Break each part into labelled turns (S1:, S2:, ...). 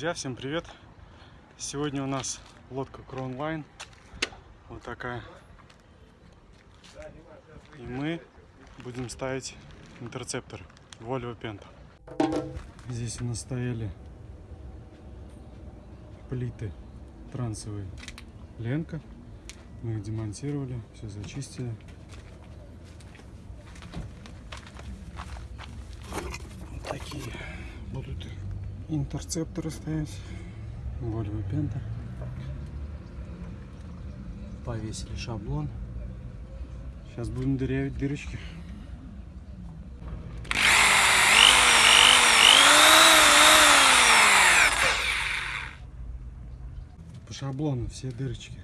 S1: Друзья, всем привет! Сегодня у нас лодка Crownline. Вот такая. И мы будем ставить интерцептор Volvo Penta. Здесь у нас стояли плиты транцевые Lenco. Мы их демонтировали, все зачистили. Вот такие будут интерцепторы стоять. Volvo Penta. Повесили шаблон. Сейчас будем дырявить дырочки. По шаблону все дырочки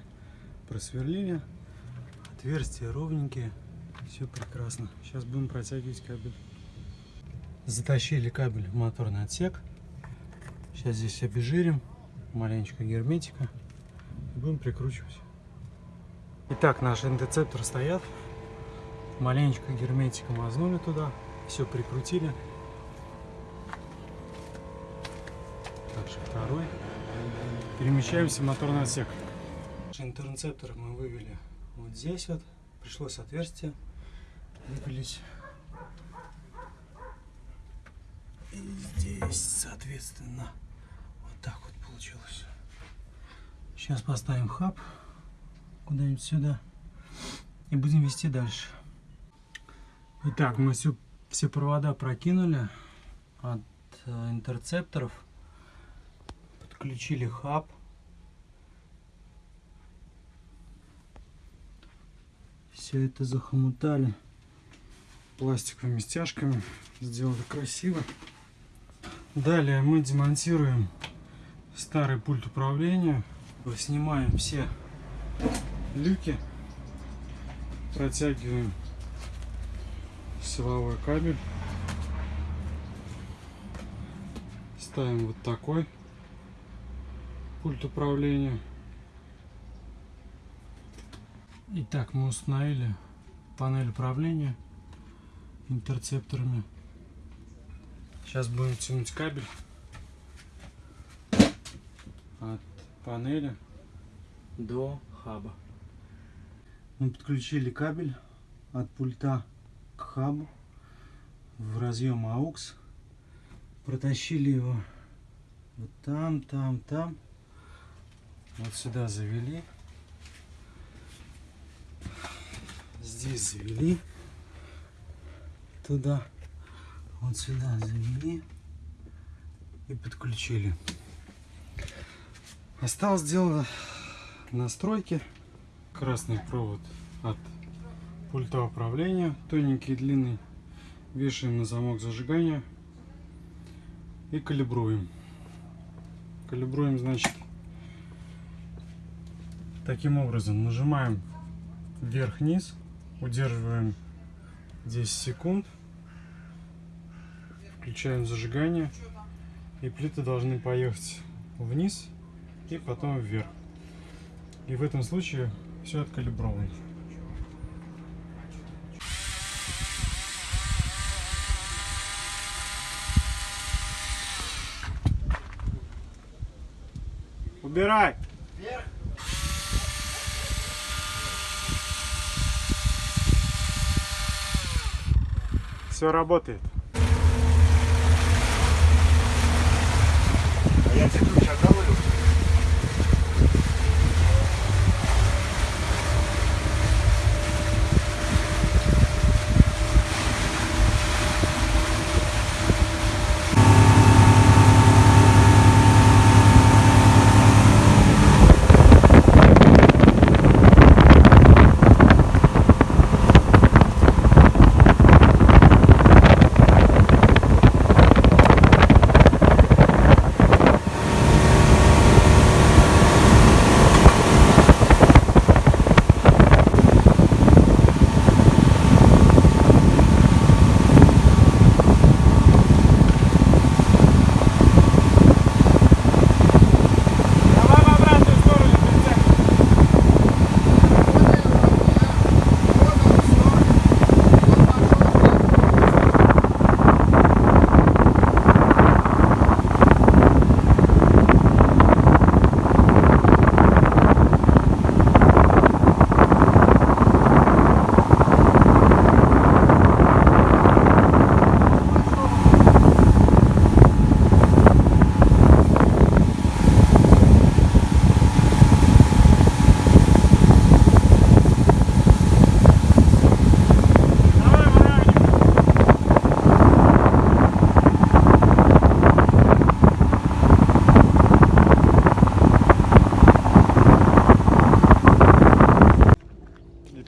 S1: просверлили. Отверстия ровненькие. Все прекрасно. Сейчас будем протягивать кабель. Затащили кабель в моторный отсек. Сейчас здесь обезжирим. Маленечко герметика. Будем прикручивать. Итак, наши индецепторы стоят. Маленечко герметика мазнули туда. Все прикрутили. Также второй. Перемещаемся в моторный отсек. Интерцептор мы вывели вот здесь вот. Пришлось отверстие выпилить. И здесь, соответственно, так вот получилось. Сейчас поставим хаб куда-нибудь сюда и будем вести дальше. Итак, мы всю, все провода прокинули от э, интерцепторов, подключили хаб. Все это захомутали пластиковыми стяжками, сделали красиво. Далее мы демонтируем старый пульт управления, снимаем все люки, протягиваем силовой кабель, ставим вот такой пульт управления. Итак, мы установили панель управления интерцепторами. Сейчас будем тянуть кабель от панели до хаба. Мы подключили кабель от пульта к хабу в разъем AUX. Протащили его вот там, там, там. Вот сюда завели. Здесь завели. Туда. Вот сюда завели. И подключили. Осталось дело настройки. Красный провод от пульта управления. Тоненький, длинный. Вешаем на замок зажигания. И калибруем. Калибруем, значит, таким образом. Нажимаем вверх-вниз. Удерживаем 10 секунд. Включаем зажигание. И плиты должны поехать вниз и потом вверх. И в этом случае все откалибровано. Убирай! Все работает.
S2: А я тебе ключ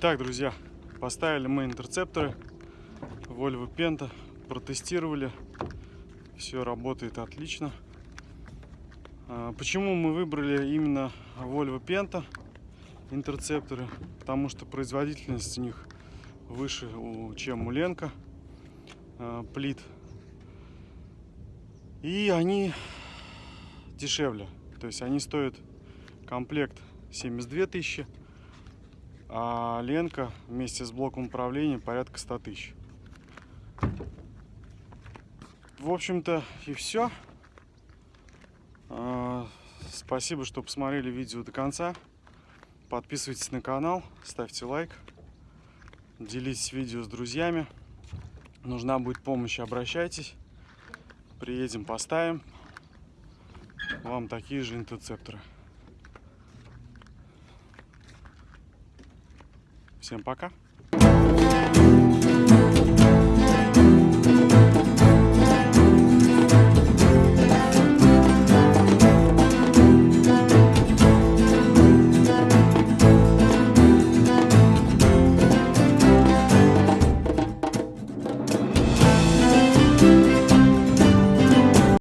S1: Итак, друзья, поставили мы интерцепторы Volvo Penta, протестировали, все работает отлично. А, Почему мы выбрали именно Volvo Penta интерцепторы? Потому что производительность у них выше, чем у Ленка а, плит. И они дешевле. То есть они стоят комплект 72 тысячи, а Ленка вместе с блоком управления порядка 100 тысяч. В общем-то и все. Спасибо, что посмотрели видео до конца. Подписывайтесь на канал, ставьте лайк, делитесь видео с друзьями. Нужна будет помощь, обращайтесь. Приедем, поставим вам такие же интерцепторы. Всем пока.